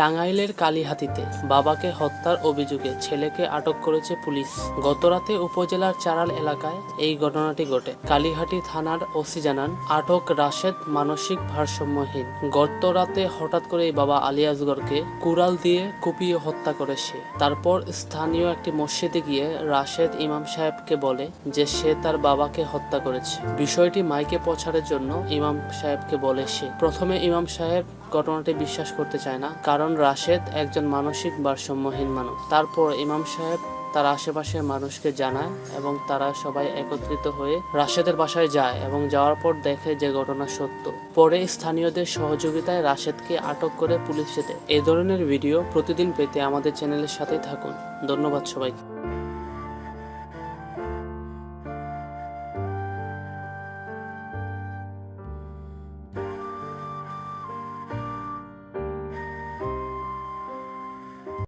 টাঙ্গাইলের কালীহাতিতে বাবাকে হত্যার অভিযোগে ছেলেকে আটক করেছে পুলিশ। গতরাতে উপজেলার চারাল এলাকায় এই ঘটনাটি ঘটে। কালীহাটি থানার ওসি জানান, আটক রাশেদ মানসিক ভারসাম্যহীন। গত রাতে হঠাৎ করে এই বাবা আলী আসগরকে কুড়াল দিয়ে কুপিয়ে হত্যা করে সে। তারপর স্থানীয় একটি মসজিদে গিয়ে রাশেদ ইমাম সাহেবকে বলে যে সে তার বাবাকে হত্যা করেছে। বিষয়টি মাইকে প্রচারের জন্য ইমাম সাহেবকে বলে সে। প্রথমে ইমাম সাহেব ঘটনাটি বিশ্বাস করতে চায় না, কারণ রাশেদ একজন মানসিক ভারসাম্যহীন মানুষ। তারপর ইমাম সাহেব তার আশেপাশের মানুষকে জানায় এবং তারা সবাই একত্রিত হয়ে রাশেদের বাসায় যায় এবং যাওয়ার পর দেখে যে ঘটনা সত্য। পরে স্থানীয়দের সহযোগিতায় রাশেদকে আটক করে পুলিশ যেতে এ ধরনের ভিডিও প্রতিদিন পেতে আমাদের চ্যানেলের সাথেই থাকুন। ধন্যবাদ সবাইকে।